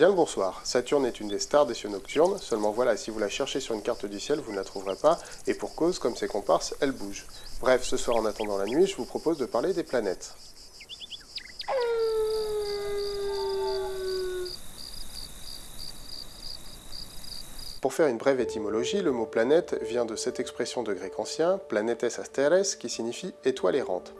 Bien le bonsoir, Saturne est une des stars des cieux nocturnes, seulement voilà, si vous la cherchez sur une carte du ciel, vous ne la trouverez pas, et pour cause, comme ses comparses, elle bouge. Bref, ce soir en attendant la nuit, je vous propose de parler des planètes. Pour faire une brève étymologie, le mot planète vient de cette expression de grec ancien, planetes asteres, qui signifie étoile errante.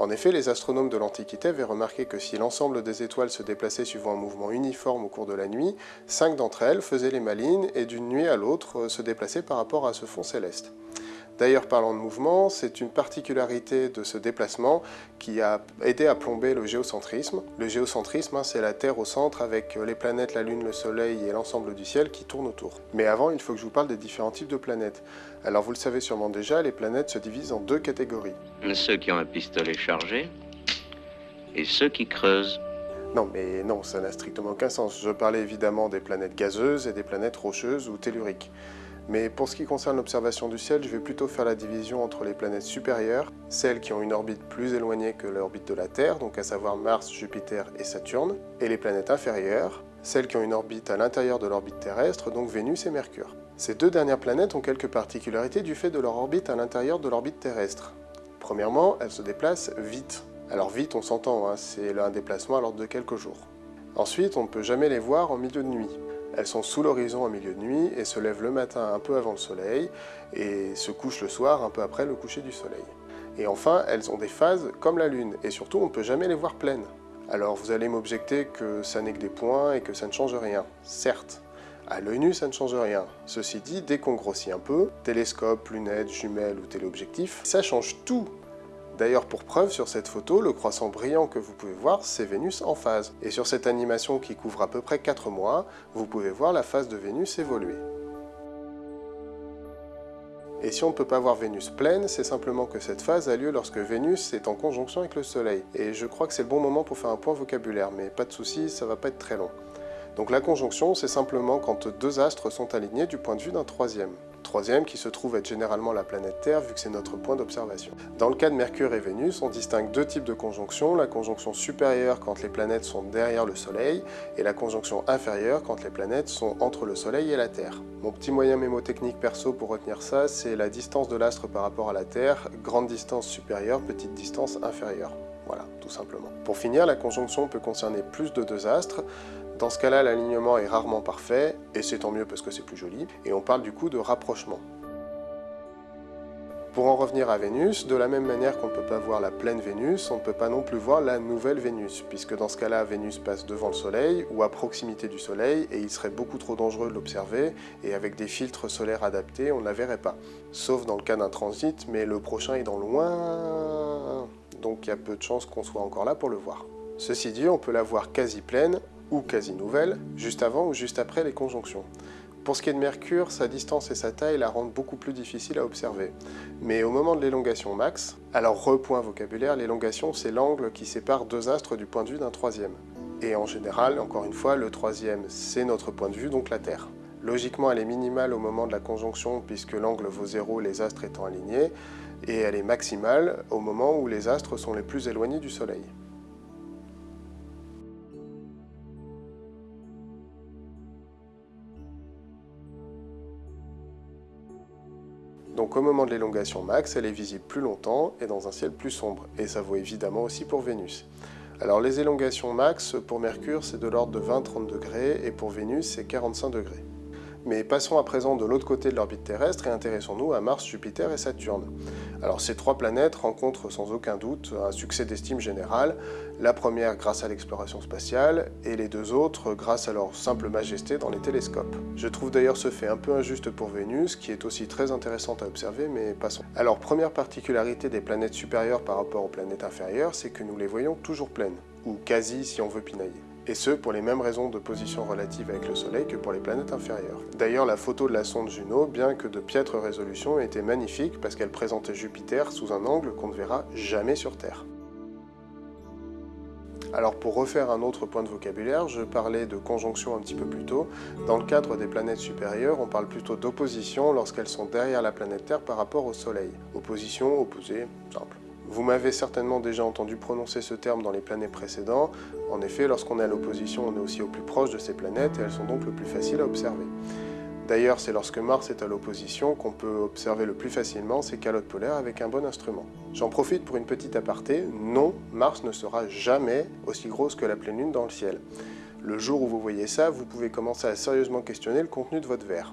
En effet, les astronomes de l'Antiquité avaient remarqué que si l'ensemble des étoiles se déplaçait suivant un mouvement uniforme au cours de la nuit, cinq d'entre elles faisaient les malines et d'une nuit à l'autre se déplaçaient par rapport à ce fond céleste. D'ailleurs, parlant de mouvement, c'est une particularité de ce déplacement qui a aidé à plomber le géocentrisme. Le géocentrisme, hein, c'est la Terre au centre avec les planètes, la Lune, le Soleil et l'ensemble du ciel qui tournent autour. Mais avant, il faut que je vous parle des différents types de planètes. Alors vous le savez sûrement déjà, les planètes se divisent en deux catégories. Ceux qui ont un pistolet chargé et ceux qui creusent. Non, mais non, ça n'a strictement aucun sens. Je parlais évidemment des planètes gazeuses et des planètes rocheuses ou telluriques. Mais pour ce qui concerne l'observation du ciel, je vais plutôt faire la division entre les planètes supérieures, celles qui ont une orbite plus éloignée que l'orbite de la Terre, donc à savoir Mars, Jupiter et Saturne, et les planètes inférieures, celles qui ont une orbite à l'intérieur de l'orbite terrestre, donc Vénus et Mercure. Ces deux dernières planètes ont quelques particularités du fait de leur orbite à l'intérieur de l'orbite terrestre. Premièrement, elles se déplacent vite. Alors vite, on s'entend, hein, c'est un déplacement à l'ordre de quelques jours. Ensuite, on ne peut jamais les voir en milieu de nuit. Elles sont sous l'horizon en milieu de nuit et se lèvent le matin un peu avant le soleil et se couchent le soir un peu après le coucher du soleil. Et enfin, elles ont des phases comme la Lune et surtout on ne peut jamais les voir pleines. Alors vous allez m'objecter que ça n'est que des points et que ça ne change rien. Certes, à l'œil nu, ça ne change rien. Ceci dit, dès qu'on grossit un peu, télescope, lunettes, jumelles ou téléobjectif, ça change tout D'ailleurs, pour preuve, sur cette photo, le croissant brillant que vous pouvez voir, c'est Vénus en phase. Et sur cette animation qui couvre à peu près 4 mois, vous pouvez voir la phase de Vénus évoluer. Et si on ne peut pas voir Vénus pleine, c'est simplement que cette phase a lieu lorsque Vénus est en conjonction avec le Soleil. Et je crois que c'est le bon moment pour faire un point vocabulaire, mais pas de soucis, ça va pas être très long. Donc la conjonction, c'est simplement quand deux astres sont alignés du point de vue d'un troisième troisième qui se trouve être généralement la planète Terre vu que c'est notre point d'observation. Dans le cas de Mercure et Vénus, on distingue deux types de conjonctions, la conjonction supérieure quand les planètes sont derrière le Soleil et la conjonction inférieure quand les planètes sont entre le Soleil et la Terre. Mon petit moyen mémotechnique perso pour retenir ça, c'est la distance de l'astre par rapport à la Terre, grande distance supérieure, petite distance inférieure. Voilà, tout simplement. Pour finir, la conjonction peut concerner plus de deux astres, dans ce cas-là, l'alignement est rarement parfait, et c'est tant mieux parce que c'est plus joli, et on parle du coup de rapprochement. Pour en revenir à Vénus, de la même manière qu'on ne peut pas voir la pleine Vénus, on ne peut pas non plus voir la nouvelle Vénus, puisque dans ce cas-là, Vénus passe devant le Soleil ou à proximité du Soleil, et il serait beaucoup trop dangereux de l'observer, et avec des filtres solaires adaptés, on ne la verrait pas. Sauf dans le cas d'un transit, mais le prochain est dans loin, donc il y a peu de chances qu'on soit encore là pour le voir. Ceci dit, on peut la voir quasi pleine, ou quasi nouvelle, juste avant ou juste après les conjonctions. Pour ce qui est de Mercure, sa distance et sa taille la rendent beaucoup plus difficile à observer. Mais au moment de l'élongation max, alors repoint vocabulaire, l'élongation c'est l'angle qui sépare deux astres du point de vue d'un troisième. Et en général, encore une fois, le troisième c'est notre point de vue, donc la Terre. Logiquement, elle est minimale au moment de la conjonction puisque l'angle vaut zéro les astres étant alignés, et elle est maximale au moment où les astres sont les plus éloignés du Soleil. Donc au moment de l'élongation max, elle est visible plus longtemps et dans un ciel plus sombre, et ça vaut évidemment aussi pour Vénus. Alors les élongations max, pour Mercure, c'est de l'ordre de 20-30 degrés, et pour Vénus, c'est 45 degrés. Mais passons à présent de l'autre côté de l'orbite terrestre et intéressons-nous à Mars, Jupiter et Saturne. Alors ces trois planètes rencontrent sans aucun doute un succès d'estime générale, la première grâce à l'exploration spatiale et les deux autres grâce à leur simple majesté dans les télescopes. Je trouve d'ailleurs ce fait un peu injuste pour Vénus, qui est aussi très intéressante à observer, mais passons. Alors première particularité des planètes supérieures par rapport aux planètes inférieures, c'est que nous les voyons toujours pleines, ou quasi si on veut pinailler et ce pour les mêmes raisons de position relative avec le Soleil que pour les planètes inférieures. D'ailleurs, la photo de la sonde Juno, bien que de piètre résolution, était magnifique parce qu'elle présentait Jupiter sous un angle qu'on ne verra jamais sur Terre. Alors pour refaire un autre point de vocabulaire, je parlais de conjonction un petit peu plus tôt. Dans le cadre des planètes supérieures, on parle plutôt d'opposition lorsqu'elles sont derrière la planète Terre par rapport au Soleil. Opposition, opposé, simple. Vous m'avez certainement déjà entendu prononcer ce terme dans les planètes précédents. En effet, lorsqu'on est à l'opposition, on est aussi au plus proche de ces planètes et elles sont donc le plus faciles à observer. D'ailleurs, c'est lorsque Mars est à l'opposition qu'on peut observer le plus facilement ces calottes polaires avec un bon instrument. J'en profite pour une petite aparté. Non, Mars ne sera jamais aussi grosse que la pleine lune dans le ciel. Le jour où vous voyez ça, vous pouvez commencer à sérieusement questionner le contenu de votre verre.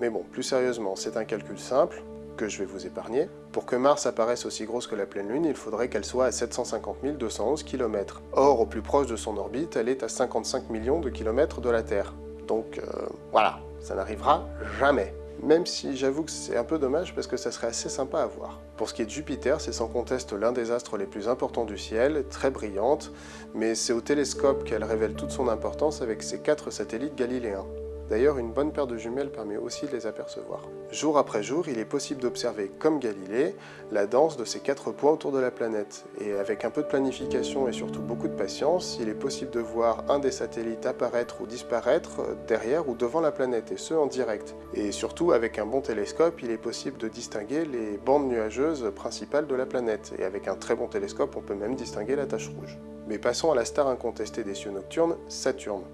Mais bon, plus sérieusement, c'est un calcul simple, que je vais vous épargner. Pour que Mars apparaisse aussi grosse que la pleine Lune, il faudrait qu'elle soit à 750 211 km. Or, au plus proche de son orbite, elle est à 55 millions de kilomètres de la Terre. Donc euh, voilà, ça n'arrivera jamais. Même si j'avoue que c'est un peu dommage parce que ça serait assez sympa à voir. Pour ce qui est de Jupiter, c'est sans conteste l'un des astres les plus importants du ciel, très brillante, mais c'est au télescope qu'elle révèle toute son importance avec ses quatre satellites galiléens. D'ailleurs, une bonne paire de jumelles permet aussi de les apercevoir. Jour après jour, il est possible d'observer, comme Galilée, la danse de ces quatre points autour de la planète. Et avec un peu de planification et surtout beaucoup de patience, il est possible de voir un des satellites apparaître ou disparaître derrière ou devant la planète, et ce en direct. Et surtout, avec un bon télescope, il est possible de distinguer les bandes nuageuses principales de la planète. Et avec un très bon télescope, on peut même distinguer la tache rouge. Mais passons à la star incontestée des cieux nocturnes, Saturne.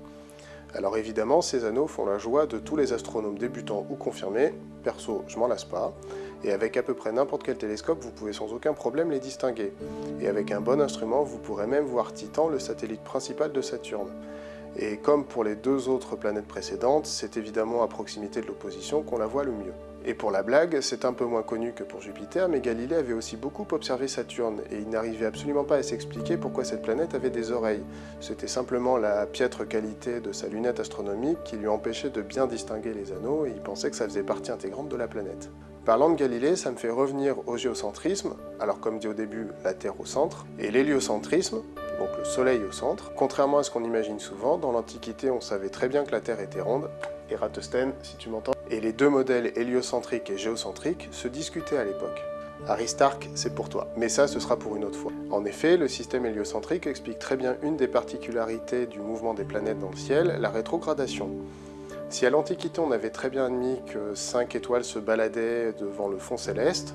Alors évidemment, ces anneaux font la joie de tous les astronomes débutants ou confirmés, perso, je m'en lasse pas, et avec à peu près n'importe quel télescope, vous pouvez sans aucun problème les distinguer. Et avec un bon instrument, vous pourrez même voir Titan, le satellite principal de Saturne. Et comme pour les deux autres planètes précédentes, c'est évidemment à proximité de l'opposition qu'on la voit le mieux. Et pour la blague, c'est un peu moins connu que pour Jupiter, mais Galilée avait aussi beaucoup observé Saturne, et il n'arrivait absolument pas à s'expliquer pourquoi cette planète avait des oreilles. C'était simplement la piètre qualité de sa lunette astronomique qui lui empêchait de bien distinguer les anneaux, et il pensait que ça faisait partie intégrante de la planète. Parlant de Galilée, ça me fait revenir au géocentrisme, alors comme dit au début, la Terre au centre, et l'héliocentrisme, donc le Soleil au centre. Contrairement à ce qu'on imagine souvent, dans l'Antiquité on savait très bien que la Terre était ronde, et Ratosthène, si tu m'entends, et les deux modèles héliocentriques et géocentriques se discutaient à l'époque. Aristarque, c'est pour toi. Mais ça, ce sera pour une autre fois. En effet, le système héliocentrique explique très bien une des particularités du mouvement des planètes dans le ciel, la rétrogradation. Si à l'Antiquité on avait très bien admis que cinq étoiles se baladaient devant le fond céleste,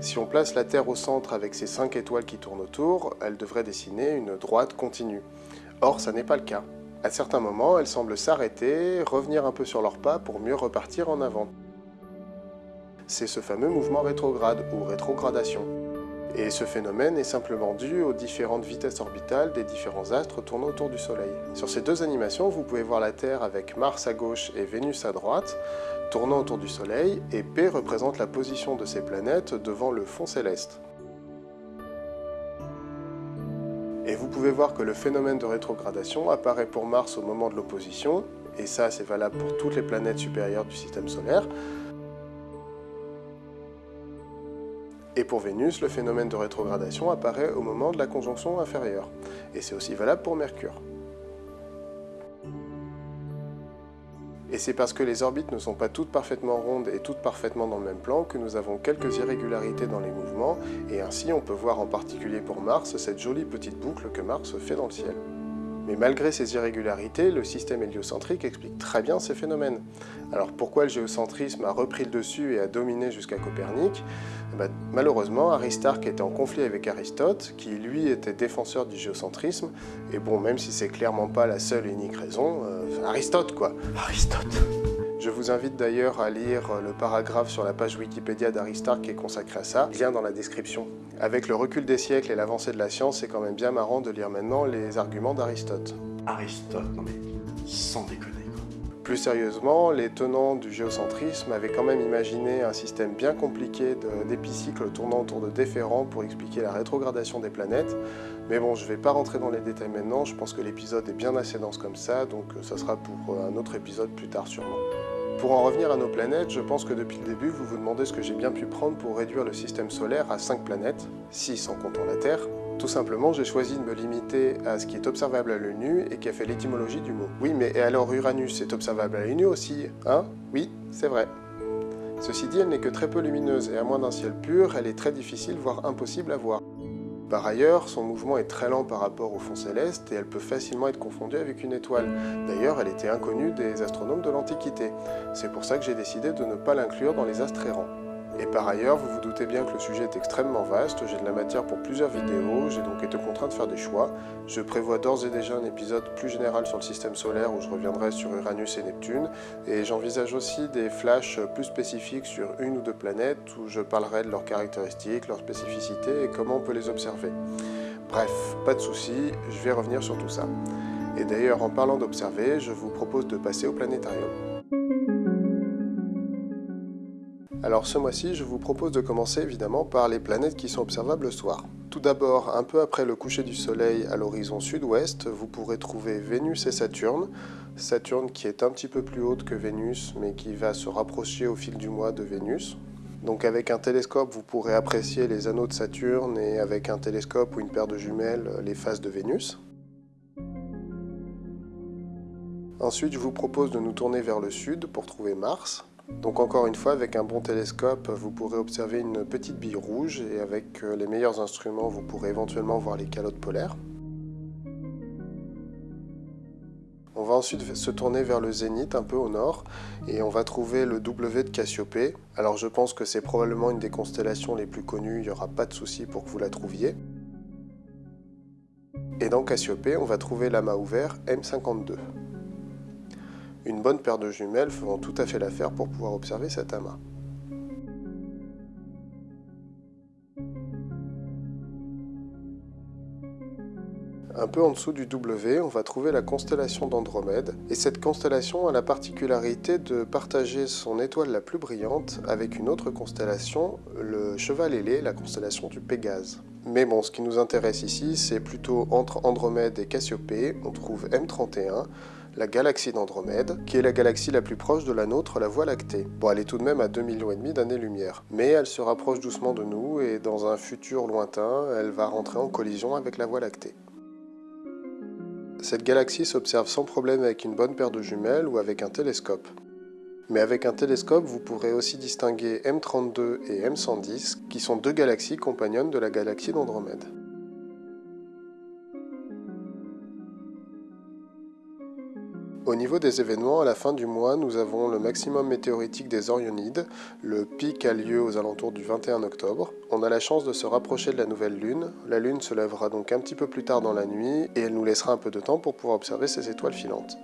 si on place la Terre au centre avec ces cinq étoiles qui tournent autour, elle devrait dessiner une droite continue. Or, ça n'est pas le cas. À certains moments, elles semblent s'arrêter, revenir un peu sur leurs pas pour mieux repartir en avant. C'est ce fameux mouvement rétrograde ou rétrogradation. Et ce phénomène est simplement dû aux différentes vitesses orbitales des différents astres tournant autour du Soleil. Sur ces deux animations, vous pouvez voir la Terre avec Mars à gauche et Vénus à droite, tournant autour du Soleil, et P représente la position de ces planètes devant le fond céleste. Pouvez voir que le phénomène de rétrogradation apparaît pour Mars au moment de l'opposition, et ça c'est valable pour toutes les planètes supérieures du système solaire. Et pour Vénus, le phénomène de rétrogradation apparaît au moment de la conjonction inférieure. Et c'est aussi valable pour Mercure. Et c'est parce que les orbites ne sont pas toutes parfaitement rondes et toutes parfaitement dans le même plan que nous avons quelques irrégularités dans les mouvements, et ainsi on peut voir en particulier pour Mars cette jolie petite boucle que Mars fait dans le ciel. Mais malgré ces irrégularités, le système héliocentrique explique très bien ces phénomènes. Alors pourquoi le géocentrisme a repris le dessus et a dominé jusqu'à Copernic? Eh ben, Malheureusement, Aristarque était en conflit avec Aristote, qui lui était défenseur du géocentrisme, et bon, même si c'est clairement pas la seule et unique raison, euh, Aristote quoi. Aristote je vous invite d'ailleurs à lire le paragraphe sur la page Wikipédia d'Aristarque qui est consacré à ça, lien dans la description. Avec le recul des siècles et l'avancée de la science, c'est quand même bien marrant de lire maintenant les arguments d'Aristote. Aristote, non mais sans déconner Plus sérieusement, les tenants du géocentrisme avaient quand même imaginé un système bien compliqué d'épicycles tournant autour de déférents pour expliquer la rétrogradation des planètes. Mais bon, je ne vais pas rentrer dans les détails maintenant, je pense que l'épisode est bien assez dense comme ça, donc ça sera pour un autre épisode plus tard sûrement. Pour en revenir à nos planètes, je pense que depuis le début, vous vous demandez ce que j'ai bien pu prendre pour réduire le système solaire à 5 planètes, 6 en comptant la Terre. Tout simplement, j'ai choisi de me limiter à ce qui est observable à l'œil nu et qui a fait l'étymologie du mot. Oui, mais et alors Uranus est observable à l'œil nu aussi, hein? Oui, c'est vrai. Ceci dit, elle n'est que très peu lumineuse et à moins d'un ciel pur, elle est très difficile, voire impossible à voir. Par ailleurs, son mouvement est très lent par rapport au fond céleste et elle peut facilement être confondue avec une étoile. D'ailleurs, elle était inconnue des astronomes de l'Antiquité. C'est pour ça que j'ai décidé de ne pas l'inclure dans les astres errants. Et par ailleurs, vous vous doutez bien que le sujet est extrêmement vaste, j'ai de la matière pour plusieurs vidéos, j'ai donc été contraint de faire des choix. Je prévois d'ores et déjà un épisode plus général sur le système solaire où je reviendrai sur Uranus et Neptune, et j'envisage aussi des flashs plus spécifiques sur une ou deux planètes où je parlerai de leurs caractéristiques, leurs spécificités et comment on peut les observer. Bref, pas de soucis, je vais revenir sur tout ça. Et d'ailleurs, en parlant d'observer, je vous propose de passer au planétarium. Alors ce mois-ci, je vous propose de commencer évidemment par les planètes qui sont observables le soir. Tout d'abord, un peu après le coucher du soleil à l'horizon sud-ouest, vous pourrez trouver Vénus et Saturne. Saturne qui est un petit peu plus haute que Vénus, mais qui va se rapprocher au fil du mois de Vénus. Donc avec un télescope, vous pourrez apprécier les anneaux de Saturne et avec un télescope ou une paire de jumelles, les phases de Vénus. Ensuite, je vous propose de nous tourner vers le sud pour trouver Mars. Donc encore une fois, avec un bon télescope, vous pourrez observer une petite bille rouge et avec euh, les meilleurs instruments, vous pourrez éventuellement voir les calottes polaires. On va ensuite se tourner vers le zénith, un peu au nord, et on va trouver le W de Cassiopée. Alors je pense que c'est probablement une des constellations les plus connues, il n'y aura pas de souci pour que vous la trouviez. Et dans Cassiopée, on va trouver l'amas ouvert M52. Une bonne paire de jumelles feront tout à fait l'affaire pour pouvoir observer cet amas. Un peu en dessous du W, on va trouver la constellation d'Andromède, et cette constellation a la particularité de partager son étoile la plus brillante avec une autre constellation, le Cheval ailé, la constellation du Pégase. Mais bon, ce qui nous intéresse ici, c'est plutôt entre Andromède et Cassiopée, on trouve M31, la galaxie d'Andromède, qui est la galaxie la plus proche de la nôtre, la Voie lactée. Bon, elle est tout de même à 2,5 millions d'années-lumière, mais elle se rapproche doucement de nous et dans un futur lointain, elle va rentrer en collision avec la Voie lactée. Cette galaxie s'observe sans problème avec une bonne paire de jumelles ou avec un télescope. Mais avec un télescope, vous pourrez aussi distinguer M32 et M110, qui sont deux galaxies compagnonnes de la galaxie d'Andromède. Au niveau des événements, à la fin du mois, nous avons le maximum météoritique des Orionides. Le pic a lieu aux alentours du 21 octobre. On a la chance de se rapprocher de la nouvelle lune. La lune se lèvera donc un petit peu plus tard dans la nuit et elle nous laissera un peu de temps pour pouvoir observer ces étoiles filantes.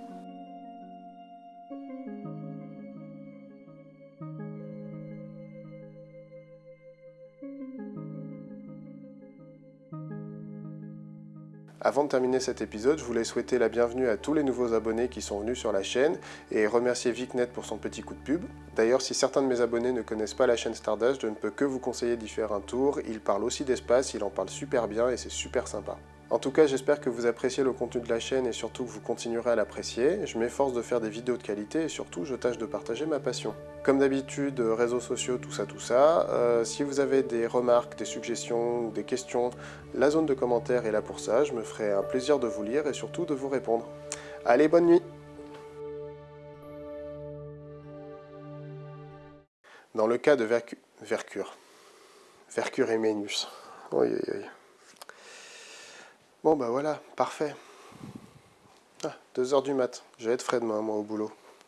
Avant de terminer cet épisode, je voulais souhaiter la bienvenue à tous les nouveaux abonnés qui sont venus sur la chaîne et remercier VicNet pour son petit coup de pub. D'ailleurs, si certains de mes abonnés ne connaissent pas la chaîne Stardust, je ne peux que vous conseiller d'y faire un tour. Il parle aussi d'espace, il en parle super bien et c'est super sympa. En tout cas, j'espère que vous appréciez le contenu de la chaîne et surtout que vous continuerez à l'apprécier. Je m'efforce de faire des vidéos de qualité et surtout, je tâche de partager ma passion. Comme d'habitude, réseaux sociaux, tout ça, tout ça. Euh, si vous avez des remarques, des suggestions des questions, la zone de commentaires est là pour ça. Je me ferai un plaisir de vous lire et surtout de vous répondre. Allez, bonne nuit Dans le cas de Vercure, Vercure et Ménus. Oui, oui, oui. Bon bah voilà, parfait. Ah, 2 heures du mat. Je vais être frais demain, moi, au boulot.